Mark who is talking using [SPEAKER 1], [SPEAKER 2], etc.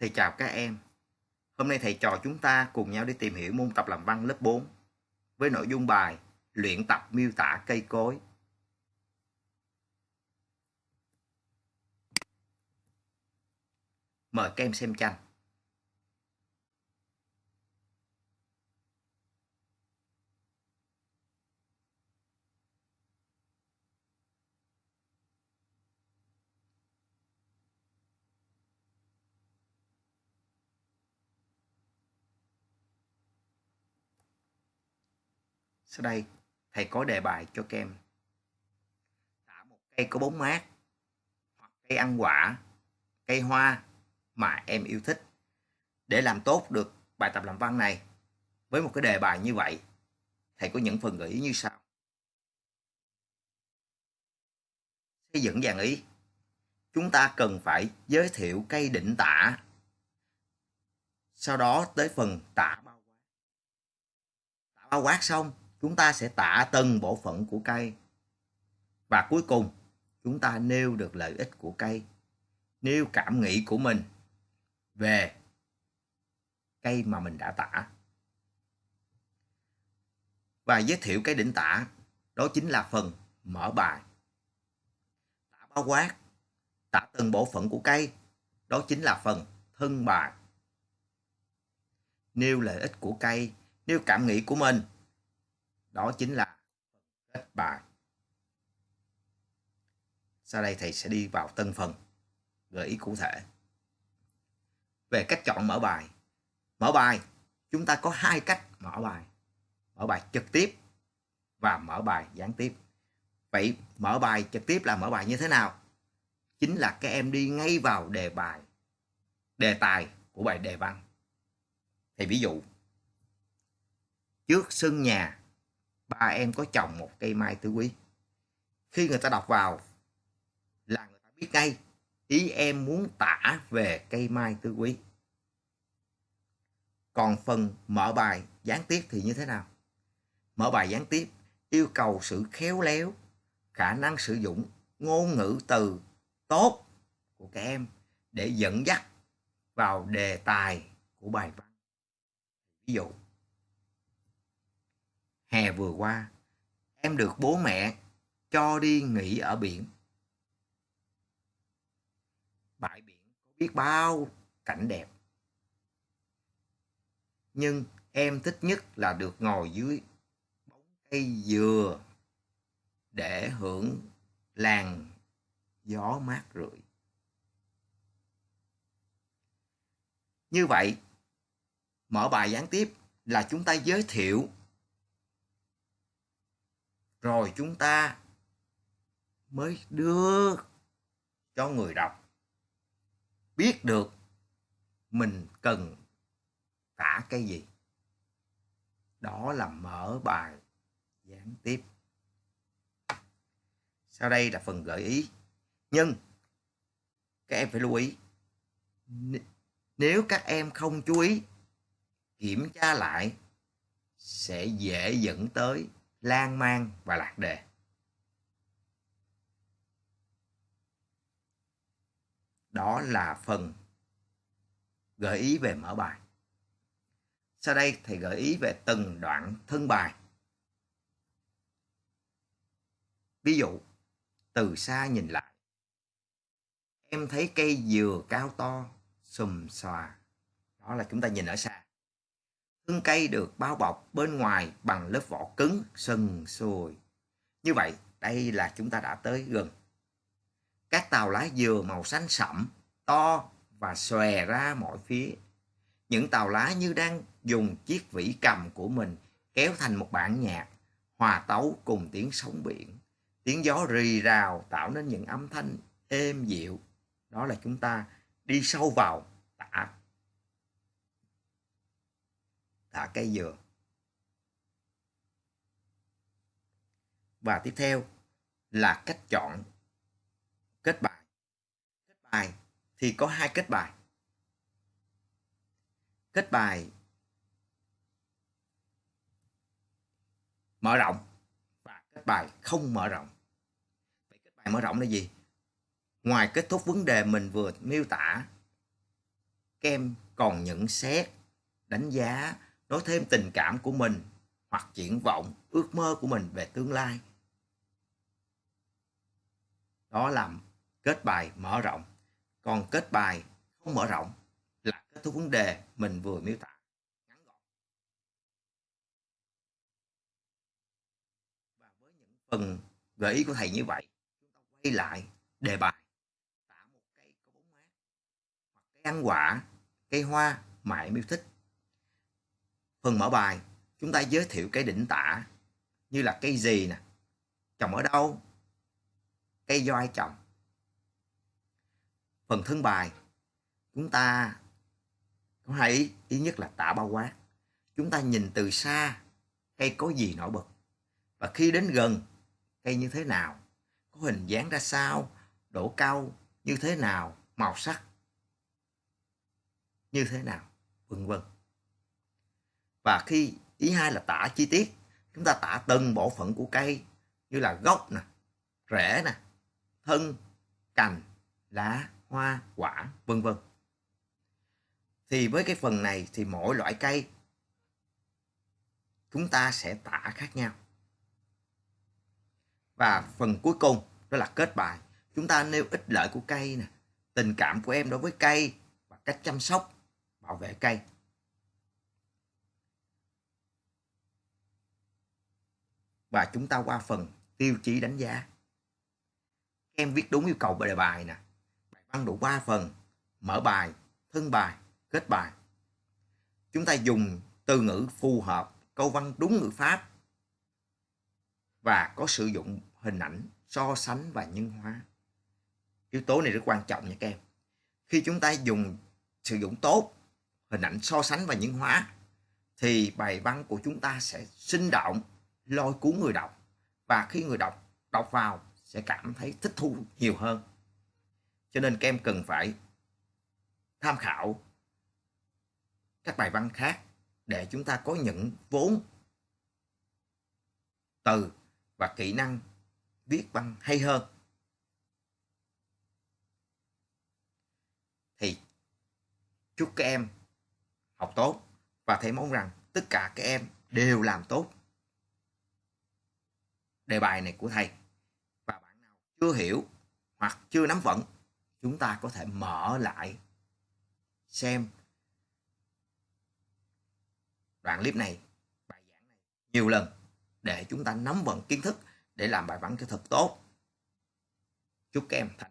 [SPEAKER 1] Thầy chào các em. Hôm nay thầy trò chúng ta cùng nhau đi tìm hiểu môn tập làm văn lớp 4 với nội dung bài luyện tập miêu tả cây cối. Mời các em xem tranh. Sau đây, thầy có đề bài cho các em. Tả một cây có bóng mát, hoặc cây ăn quả, cây hoa mà em yêu thích. Để làm tốt được bài tập làm văn này, với một cái đề bài như vậy, thầy có những phần gợi ý như sau. Xây dựng dàn ý. Chúng ta cần phải giới thiệu cây định tả. Sau đó tới phần tả bao quát. Tả bao quát xong, chúng ta sẽ tả từng bộ phận của cây. Và cuối cùng, chúng ta nêu được lợi ích của cây, nêu cảm nghĩ của mình về cây mà mình đã tả. Và giới thiệu cái đỉnh tả, đó chính là phần mở bài. Tả bao quát, tả từng bộ phận của cây, đó chính là phần thân bài. Nêu lợi ích của cây, nêu cảm nghĩ của mình, đó chính là kết bài. Sau đây thầy sẽ đi vào tân phần, gợi ý cụ thể. Về cách chọn mở bài. Mở bài, chúng ta có hai cách mở bài. Mở bài trực tiếp và mở bài gián tiếp. Vậy mở bài trực tiếp là mở bài như thế nào? Chính là các em đi ngay vào đề bài, đề tài của bài đề văn. Thì ví dụ, trước sân nhà ba em có trồng một cây mai tứ quý. Khi người ta đọc vào là người ta biết ngay, ý em muốn tả về cây mai tứ quý. Còn phần mở bài gián tiếp thì như thế nào? Mở bài gián tiếp, yêu cầu sự khéo léo, khả năng sử dụng ngôn ngữ từ tốt của các em để dẫn dắt vào đề tài của bài văn. Ví dụ Hè vừa qua, em được bố mẹ cho đi nghỉ ở biển. Bãi biển có biết bao cảnh đẹp. Nhưng em thích nhất là được ngồi dưới bóng cây dừa để hưởng làn gió mát rượi. Như vậy, mở bài gián tiếp là chúng ta giới thiệu rồi chúng ta mới đưa cho người đọc biết được mình cần tả cái gì. Đó là mở bài gián tiếp. Sau đây là phần gợi ý. Nhưng các em phải lưu ý nếu các em không chú ý, kiểm tra lại sẽ dễ dẫn tới lan man và lạc đề. Đó là phần gợi ý về mở bài. Sau đây thầy gợi ý về từng đoạn thân bài. Ví dụ, từ xa nhìn lại. Em thấy cây dừa cao to, xùm xòa. Đó là chúng ta nhìn ở xa. Thân cây được bao bọc bên ngoài bằng lớp vỏ cứng, sần sùi. Như vậy, đây là chúng ta đã tới gần. Các tàu lá dừa màu xanh sẫm, to và xòe ra mọi phía. Những tàu lá như đang dùng chiếc vĩ cầm của mình kéo thành một bản nhạc, hòa tấu cùng tiếng sóng biển. Tiếng gió rì rào tạo nên những âm thanh êm dịu. Đó là chúng ta đi sâu vào tả thả cây dừa. Và tiếp theo là cách chọn kết bài. Kết bài thì có hai kết bài. Kết bài mở rộng và kết bài không mở rộng. Vậy kết bài mở rộng là gì? Ngoài kết thúc vấn đề mình vừa miêu tả các em còn nhận xét, đánh giá, nói thêm tình cảm của mình hoặc triển vọng, ước mơ của mình về tương lai. Đó là kết bài mở rộng. Còn kết bài không mở rộng là kết thúc vấn đề mình vừa miêu tả. Ngắn gọn. Và với những phần gợi ý của thầy như vậy, chúng ta quay lại đề bài tả một cây có bóng mát hoặc cây ăn quả, cây hoa mà em yêu thích. Phần mở bài, chúng ta giới thiệu cây đỉnh tả như là cây gì nè, trồng ở đâu, cây do ai trồng. Phần thân bài, chúng ta có hai ý, ý nhất là tả bao quát. Chúng ta nhìn từ xa, cây có gì nổi bật. Và khi đến gần, cây như thế nào, có hình dáng ra sao, độ cao như thế nào, màu sắc như thế nào, vân vân. Và khi ý hai là tả chi tiết, chúng ta tả từng bộ phận của cây như là gốc nè, rễ nè, thân, cành, lá, hoa, quả, vân vân. Thì với cái phần này thì mỗi loại cây chúng ta sẽ tả khác nhau. Và phần cuối cùng đó là kết bài. Chúng ta nêu ích lợi của cây nè, tình cảm của em đối với cây và cách chăm sóc, bảo vệ cây. Và chúng ta qua phần tiêu chí đánh giá. Em viết đúng yêu cầu bài đề bài nè. Bài văn đủ 3 phần, mở bài, thân bài, kết bài. Chúng ta dùng từ ngữ phù hợp, câu văn đúng ngữ pháp và có sử dụng hình ảnh so sánh và nhân hóa. Yếu tố này rất quan trọng nha các em. Khi chúng ta dùng sử dụng tốt hình ảnh so sánh và nhân hóa thì bài văn của chúng ta sẽ sinh động, lôi cuốn người đọc và khi người đọc đọc vào sẽ cảm thấy thích thú nhiều hơn. Cho nên các em cần phải tham khảo các bài văn khác để chúng ta có những vốn từ và kỹ năng viết văn hay hơn. Thì chúc các em học tốt và thầy mong rằng tất cả các em đều làm tốt đề bài này của thầy. Và bạn nào chưa hiểu hoặc chưa nắm vững, chúng ta có thể mở lại xem đoạn clip này, bài giảng này nhiều lần để chúng ta nắm vững kiến thức để làm bài văn cho thật tốt. Chúc các em thành